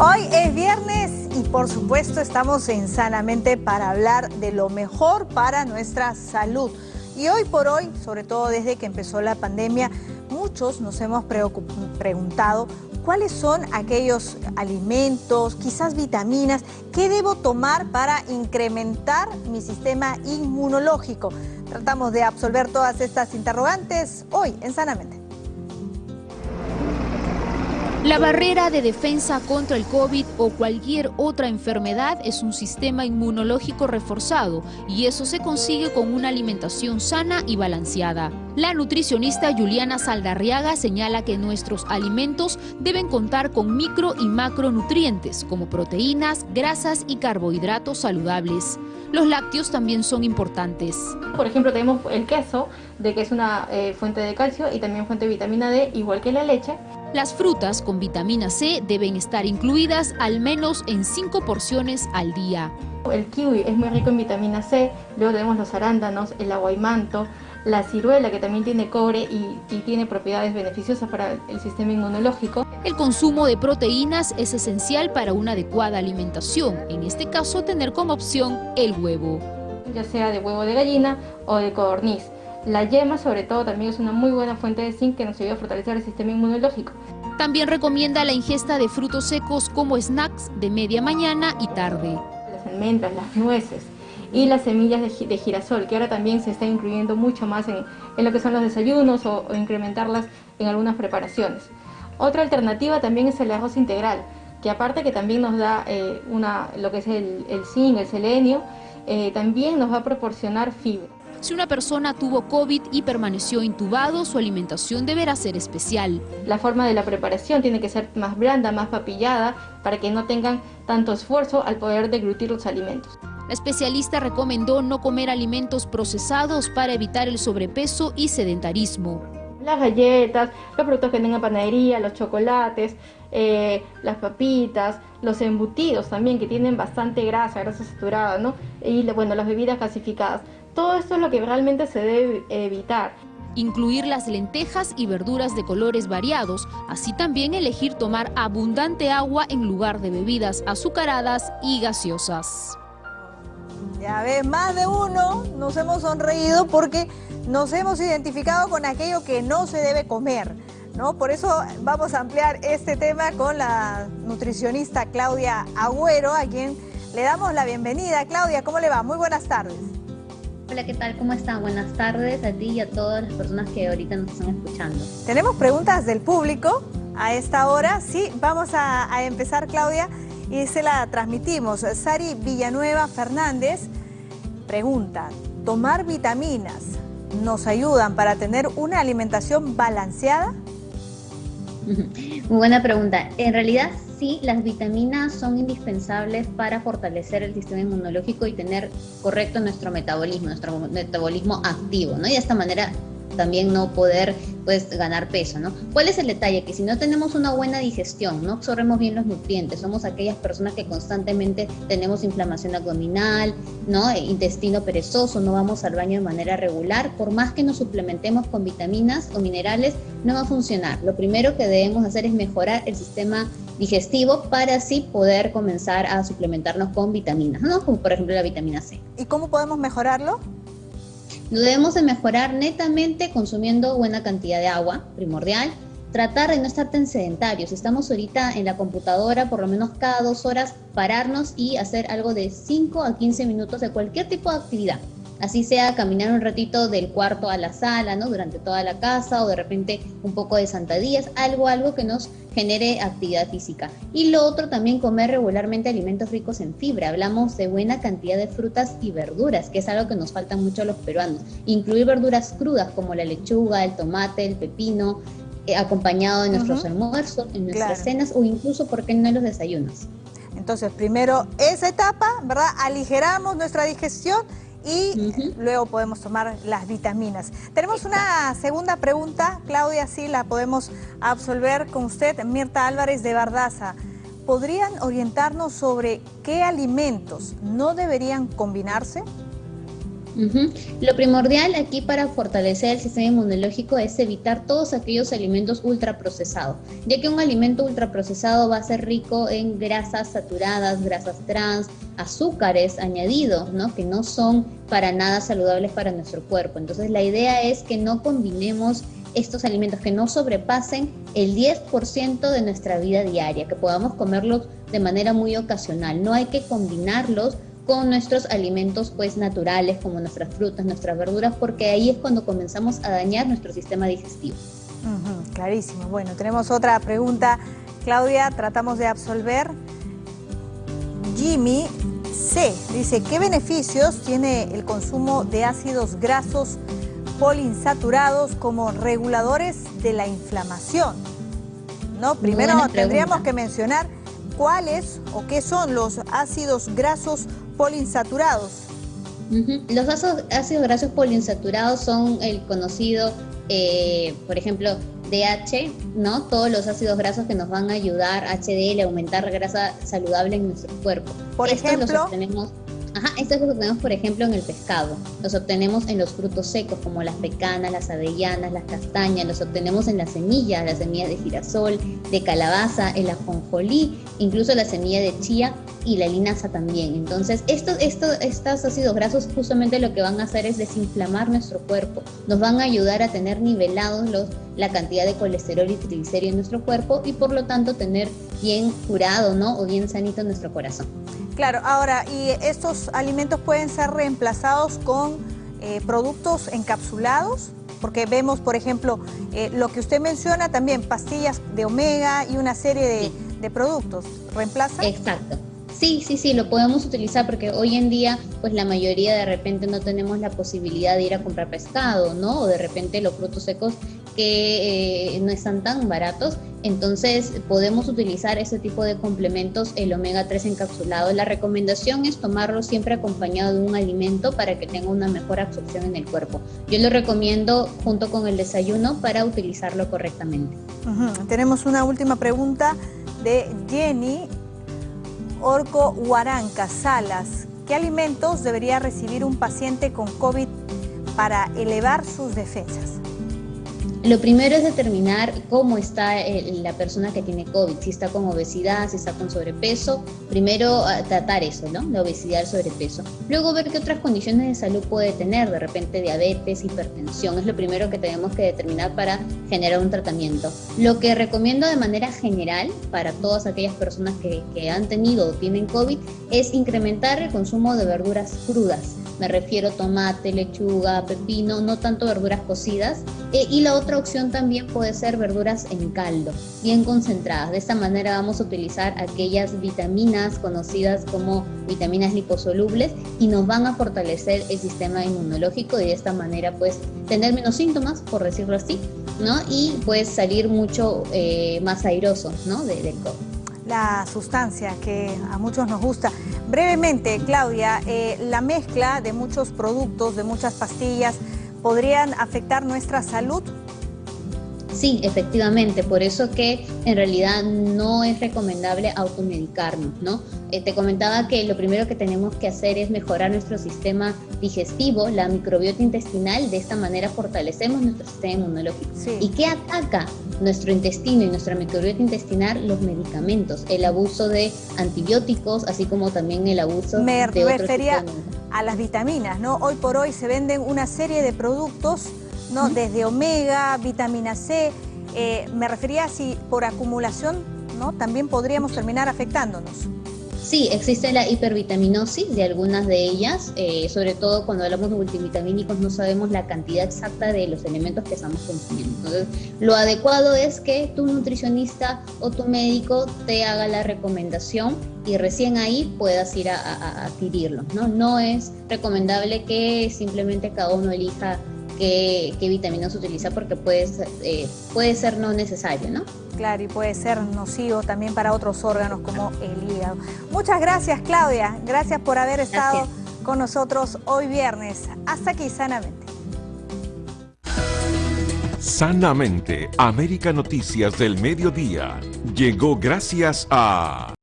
Hoy es viernes y por supuesto estamos en Sanamente para hablar de lo mejor para nuestra salud. Y hoy por hoy, sobre todo desde que empezó la pandemia, muchos nos hemos preguntado cuáles son aquellos alimentos, quizás vitaminas, que debo tomar para incrementar mi sistema inmunológico. Tratamos de absolver todas estas interrogantes hoy en Sanamente. La barrera de defensa contra el COVID o cualquier otra enfermedad es un sistema inmunológico reforzado y eso se consigue con una alimentación sana y balanceada. La nutricionista Juliana Saldarriaga señala que nuestros alimentos deben contar con micro y macronutrientes como proteínas, grasas y carbohidratos saludables. Los lácteos también son importantes. Por ejemplo, tenemos el queso, de que es una eh, fuente de calcio y también fuente de vitamina D, igual que la leche. Las frutas con vitamina C deben estar incluidas al menos en 5 porciones al día. El kiwi es muy rico en vitamina C, luego tenemos los arándanos, el aguaymanto, la ciruela que también tiene cobre y, y, tiene propiedades beneficiosas para el sistema inmunológico. El consumo de proteínas es esencial para una adecuada alimentación, en este caso tener como opción el huevo. Ya sea de huevo de gallina o de codorniz. La yema sobre todo también es una muy buena fuente de zinc que nos ayuda a fortalecer el sistema inmunológico. También recomienda la ingesta de frutos secos como snacks de media mañana y tarde. Las almendras, las nueces y las semillas de, girasol, que ahora también se está incluyendo mucho más en, lo que son los desayunos o, incrementarlas en algunas preparaciones. Otra alternativa también es el arroz integral, que aparte que también nos da eh, una, lo que es el, el zinc, el selenio, eh, también nos va a proporcionar fibra. Si una persona tuvo COVID y permaneció intubado, su alimentación deberá ser especial. La forma de la preparación tiene que ser más blanda, más papillada, para que no tengan tanto esfuerzo al poder deglutir los alimentos. La especialista recomendó no comer alimentos procesados para evitar el sobrepeso y sedentarismo. Las galletas, los productos que tengan panadería, los chocolates, eh, las papitas, los embutidos también que tienen bastante grasa, grasa saturada, ¿no? Y bueno, las bebidas gasificadas. Todo esto es lo que realmente se debe evitar. Incluir las lentejas y verduras de colores variados, así también elegir tomar abundante agua en lugar de bebidas azucaradas y gaseosas. Ya ves, más de uno nos hemos sonreído porque nos hemos identificado con aquello que no se debe comer. ¿no? Por eso vamos a ampliar este tema con la nutricionista Claudia Agüero, a quien le damos la bienvenida. Claudia, ¿cómo le va? Muy buenas tardes. Hola, ¿qué tal? ¿Cómo están? Buenas tardes a ti y a todas las personas que ahorita nos están escuchando. Tenemos preguntas del público a esta hora. Sí, vamos a, empezar, Claudia, y se la transmitimos. Sari Villanueva Fernández pregunta, ¿tomar vitaminas nos ayudan para tener una alimentación balanceada? Muy buena pregunta. En realidad sí, las vitaminas son indispensables para fortalecer el sistema inmunológico y tener correcto nuestro metabolismo, nuestro metabolismo activo, ¿no? Y de esta manera también no poder pues ganar peso, ¿no? ¿Cuál es el detalle? Que si no tenemos una buena digestión, no absorbemos bien los nutrientes, somos aquellas personas que constantemente tenemos inflamación abdominal, ¿no? E intestino perezoso, no vamos al baño de manera regular, por más que nos suplementemos con vitaminas o minerales, no va a funcionar. Lo primero que debemos hacer es mejorar el sistema digestivo para así poder comenzar a suplementarnos con vitaminas, ¿no? Como por ejemplo la vitamina C. ¿Y cómo podemos mejorarlo? Lo debemos de mejorar netamente consumiendo buena cantidad de agua, primordial. Tratar de no estar tan sedentarios. Estamos ahorita en la computadora, por lo menos cada dos horas, pararnos y hacer algo de 5 a 15 minutos de cualquier tipo de actividad así sea caminar un ratito del cuarto a la sala, ¿no? Durante toda la casa o de repente un poco de sentadillas, algo, algo que nos genere actividad física. Y lo otro también comer regularmente alimentos ricos en fibra. Hablamos de buena cantidad de frutas y verduras, que es algo que nos falta mucho a los peruanos. Incluir verduras crudas como la lechuga, el tomate, el pepino, eh, acompañado de nuestros almuerzos, en nuestras cenas o incluso, ¿por qué no en los desayunos? Entonces, primero esa etapa, ¿verdad? Aligeramos nuestra digestión y luego podemos tomar las vitaminas. Tenemos una segunda pregunta, Claudia, sí la podemos absolver con usted, Mirta Álvarez de Bardaza. ¿Podrían orientarnos sobre qué alimentos no deberían combinarse? Lo primordial aquí para fortalecer el sistema inmunológico es evitar todos aquellos alimentos ultraprocesados, ya que un alimento ultraprocesado va a ser rico en grasas saturadas, grasas trans, azúcares añadidos, ¿no? que no son para nada saludables para nuestro cuerpo. Entonces la idea es que no combinemos estos alimentos que no sobrepasen el 10% de nuestra vida diaria, que podamos comerlos de manera muy ocasional. No hay que combinarlos con nuestros alimentos pues naturales como nuestras frutas, nuestras verduras, porque ahí es cuando comenzamos a dañar nuestro sistema digestivo. clarísimo. Bueno, tenemos otra pregunta. Claudia, tratamos de absolver. Jimmy C. dice, ¿qué beneficios tiene el consumo de ácidos grasos poliinsaturados como reguladores de la inflamación? ¿No? Primero tendríamos que mencionar cuáles o qué son los ácidos grasos poliinsaturados. Los ácidos, grasos poliinsaturados son el conocido, eh, por ejemplo, DH, ¿no? Todos los ácidos grasos que nos van a ayudar, HDL, a aumentar grasa saludable en nuestro cuerpo. Por ejemplo, Ajá, estos los obtenemos, por ejemplo, en el pescado. Los obtenemos en los frutos secos, como las pecanas, las avellanas, las castañas. Los obtenemos en las semillas, las semillas de girasol, de calabaza, el ajonjolí, incluso la semilla de chía y la linaza también. Entonces, estos, estos, estos ácidos grasos justamente lo que van a hacer es desinflamar nuestro cuerpo. Nos van a ayudar a tener nivelados la cantidad de colesterol y triglicéridos en nuestro cuerpo y por lo tanto tener bien curado, ¿no? O bien sanito nuestro corazón. Claro, ahora, ¿y estos alimentos pueden ser reemplazados con eh, productos encapsulados? Porque vemos, por ejemplo, eh, lo que usted menciona también, pastillas de omega y una serie de, de productos. ¿Reemplaza? Exacto. Sí, sí, sí, lo podemos utilizar porque hoy en día, pues la mayoría de repente no tenemos la posibilidad de ir a comprar pescado, ¿no? O de repente los frutos secos que eh, no están tan baratos. Entonces podemos utilizar ese tipo de complementos, el omega 3 encapsulado. La recomendación es tomarlo siempre acompañado de un alimento para que tenga una mejor absorción en el cuerpo. Yo lo recomiendo junto con el desayuno para utilizarlo correctamente. Tenemos una última pregunta de Jenny Orco Huaranca Salas. ¿Qué alimentos debería recibir un paciente con COVID para elevar sus defensas? Lo primero es determinar cómo está eh, la persona que tiene COVID, si está con obesidad, si está con sobrepeso. Primero ah, tratar eso, ¿no? La obesidad, el sobrepeso. Luego ver qué otras condiciones de salud puede tener, de repente diabetes, hipertensión. Es lo primero que tenemos que determinar para generar un tratamiento. Lo que recomiendo de manera general para todas aquellas personas que, que han tenido o tienen COVID es incrementar el consumo de verduras crudas me refiero tomate, lechuga, pepino, no tanto verduras cocidas. Eh, y la otra opción también puede ser verduras en caldo, bien concentradas. De esta manera vamos a utilizar aquellas vitaminas conocidas como vitaminas liposolubles y nos van a fortalecer el sistema inmunológico y de esta manera pues tener menos síntomas, por decirlo así, ¿no? Y pues salir mucho eh, más airoso, ¿no? De, del la sustancia que a muchos nos gusta. Brevemente, Claudia, eh, la mezcla de muchos productos, de muchas pastillas, ¿podrían afectar nuestra salud? Sí, efectivamente, por eso que en realidad no es recomendable automedicarnos, ¿no? Eh, te comentaba que lo primero que tenemos que hacer es mejorar nuestro sistema digestivo, la microbiota intestinal, de esta manera fortalecemos nuestro sistema inmunológico. ¿Y qué ataca nuestro intestino y nuestra microbiota intestinal? Los medicamentos, el abuso de antibióticos, así como también el abuso Me de refería a las vitaminas, ¿no? Hoy por hoy se venden una serie de productos ¿no? Desde omega, vitamina C, eh, me refería si por acumulación, ¿no? También podríamos terminar afectándonos. Sí, existe la hipervitaminosis de algunas de ellas, eh, sobre todo cuando hablamos de multivitamínicos no sabemos la cantidad exacta de los elementos que estamos consumiendo. Entonces, lo adecuado es que tu nutricionista o tu médico te haga la recomendación y recién ahí puedas ir a, adquirirlo. ¿no? no es recomendable que simplemente cada uno elija qué, vitaminas utiliza porque puede, eh, puede ser no necesario, ¿no? Claro, y puede ser nocivo también para otros órganos como el hígado. Muchas gracias, Claudia. Gracias por haber estado con nosotros hoy viernes. Hasta aquí, Sanamente. Sanamente, América Noticias del Mediodía. Llegó gracias a...